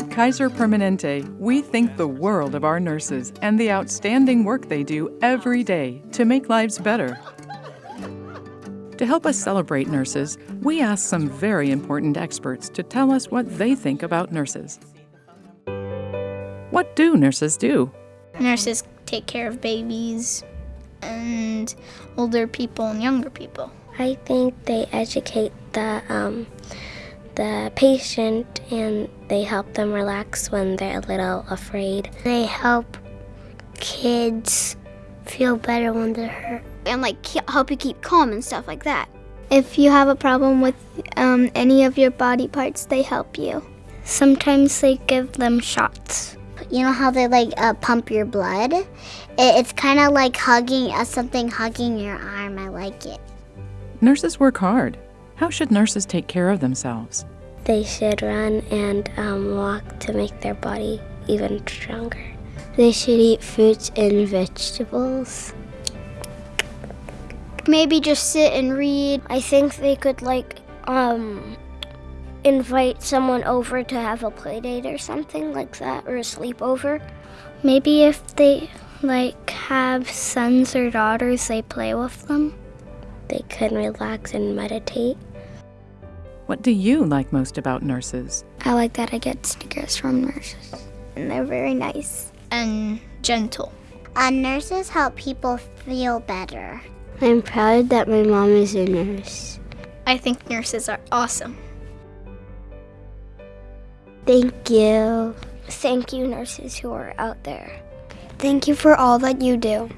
Kaiser Permanente, we think the world of our nurses and the outstanding work they do every day to make lives better. To help us celebrate nurses, we asked some very important experts to tell us what they think about nurses. What do nurses do? Nurses take care of babies and older people and younger people. I think they educate the um, the patient and they help them relax when they're a little afraid. They help kids feel better when they're hurt. And like help you keep calm and stuff like that. If you have a problem with um, any of your body parts, they help you. Sometimes they give them shots. You know how they like uh, pump your blood? It, it's kind of like hugging uh, something hugging your arm. I like it. Nurses work hard. How should nurses take care of themselves? They should run and um, walk to make their body even stronger. They should eat fruits and vegetables. Maybe just sit and read. I think they could like um invite someone over to have a play date or something like that or a sleepover. Maybe if they like have sons or daughters, they play with them. They can relax and meditate. What do you like most about nurses? I like that I get stickers from nurses. And they're very nice and gentle. Uh, nurses help people feel better. I'm proud that my mom is a nurse. I think nurses are awesome. Thank you. Thank you, nurses who are out there. Thank you for all that you do.